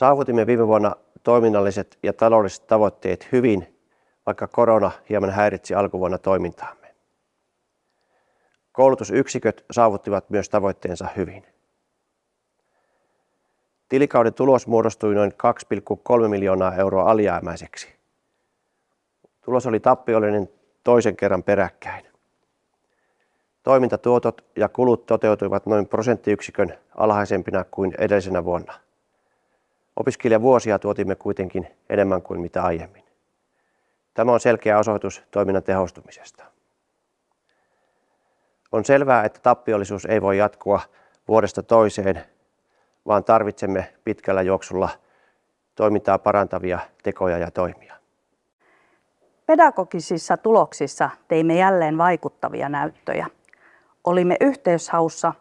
Saavutimme viime vuonna toiminnalliset ja taloudelliset tavoitteet hyvin, vaikka korona hieman häiritsi alkuvuonna toimintaamme. Koulutusyksiköt saavuttivat myös tavoitteensa hyvin. Tilikauden tulos muodostui noin 2,3 miljoonaa euroa alijäämäiseksi. Tulos oli tappiollinen toisen kerran peräkkäin. Toimintatuotot ja kulut toteutuivat noin prosenttiyksikön alhaisempina kuin edellisenä vuonna. Opiskelijavuosia tuotimme kuitenkin enemmän kuin mitä aiemmin. Tämä on selkeä osoitus toiminnan tehostumisesta. On selvää, että tappiollisuus ei voi jatkua vuodesta toiseen, vaan tarvitsemme pitkällä juoksulla toimintaa parantavia tekoja ja toimia. Pedagogisissa tuloksissa teimme jälleen vaikuttavia näyttöjä. Olimme yhteyshaussa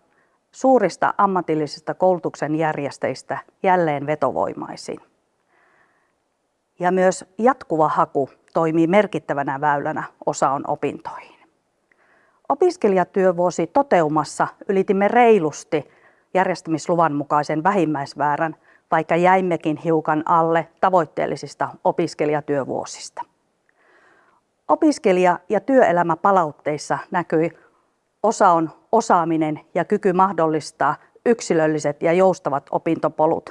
suurista ammatillisista koulutuksen järjestäjistä jälleen vetovoimaisin. Ja myös jatkuva haku toimii merkittävänä väylänä osaon opintoihin. Opiskelijatyövuosi toteumassa ylitimme reilusti järjestämisluvan mukaisen vähimmäisväärän, vaikka jäimmekin hiukan alle tavoitteellisista opiskelijatyövuosista. Opiskelija- ja työelämäpalautteissa näkyi osaon osaaminen ja kyky mahdollistaa yksilölliset ja joustavat opintopolut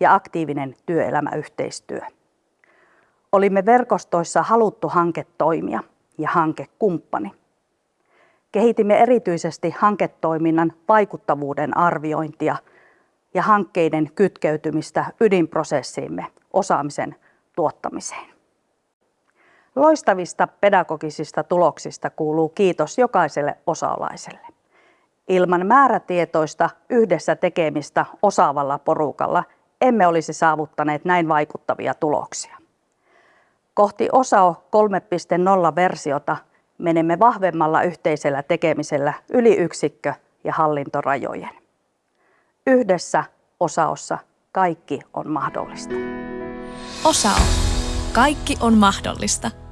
ja aktiivinen työelämäyhteistyö. Olimme verkostoissa haluttu hanketoimija ja hankekumppani. Kehitimme erityisesti hanketoiminnan vaikuttavuuden arviointia ja hankkeiden kytkeytymistä ydinprosessiimme osaamisen tuottamiseen. Loistavista pedagogisista tuloksista kuuluu kiitos jokaiselle osaalaiselle. Ilman määrätietoista yhdessä tekemistä osaavalla porukalla emme olisi saavuttaneet näin vaikuttavia tuloksia. Kohti OSAO 3.0 versiota menemme vahvemmalla yhteisellä tekemisellä yli yksikkö- ja hallintorajojen. Yhdessä osaossa kaikki on mahdollista. OSAO. Kaikki on mahdollista.